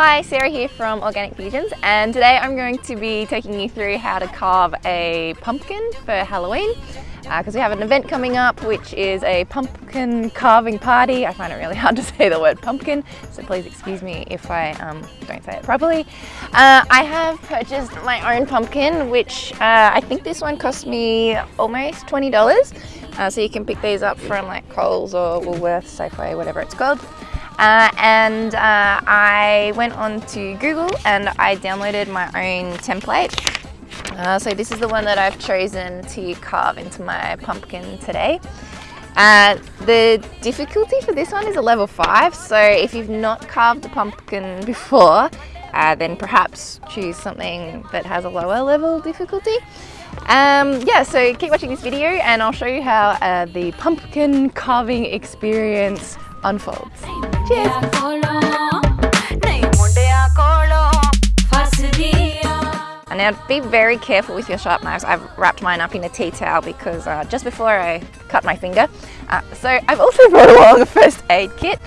Hi, Sarah here from Organic Fusions and today I'm going to be taking you through how to carve a pumpkin for Halloween because uh, we have an event coming up which is a pumpkin carving party. I find it really hard to say the word pumpkin so please excuse me if I um, don't say it properly. Uh, I have purchased my own pumpkin which uh, I think this one cost me almost $20 uh, so you can pick these up from like Coles or Woolworths, Safeway, whatever it's called. Uh, and uh, I went on to Google and I downloaded my own template. Uh, so this is the one that I've chosen to carve into my pumpkin today. Uh, the difficulty for this one is a level 5, so if you've not carved a pumpkin before, uh, then perhaps choose something that has a lower level difficulty. Um, yeah, so keep watching this video and I'll show you how uh, the pumpkin carving experience unfolds. Cheers! Now be very careful with your sharp knives. I've wrapped mine up in a tea towel because uh, just before I cut my finger. Uh, so I've also brought along a first aid kit.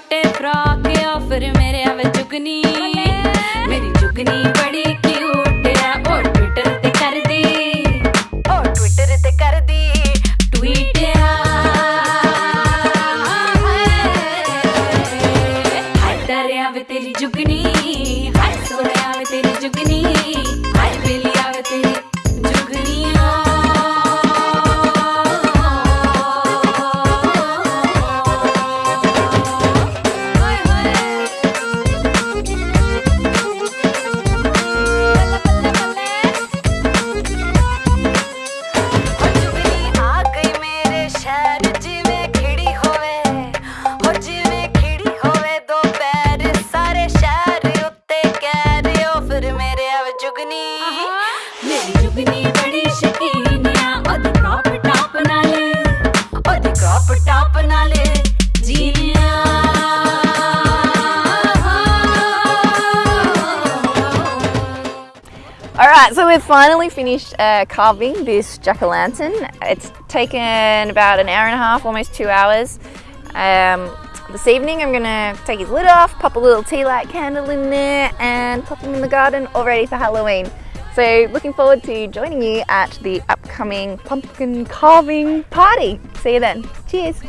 ਛੋਟੇ frock ਆ, ਫਿਰ ਮੇਰੇ ਆਵੇ ਜੁਗਨੀ। ਮੇਰੀ ਜੁਗਨੀ ਬੜੀ cute ਆ, ਉਹ Twitter ਤੇ ਕਰਦੀ। ਉਹ ਟਵਿੱਟਰ ਤੇ ਕਰਦੀ ਟਵੀਟ ਆ। ਹਾਏ ਦਰਿਆ ਵੇ ਤੇਰੀ ਜੁਗਨੀ ਹਾਏ ਸੋਹਣਿਆ ਵੇ ਤੇਰੀ ਜੁਗਨੀ। Alright, so we've finally finished uh, carving this jack-o'-lantern. It's taken about an hour and a half, almost two hours. Um, this evening I'm to take his lid off, pop a little tea light candle in there and pop him in the garden all ready for Halloween. So looking forward to joining you at the upcoming pumpkin carving party. See you then. Cheers.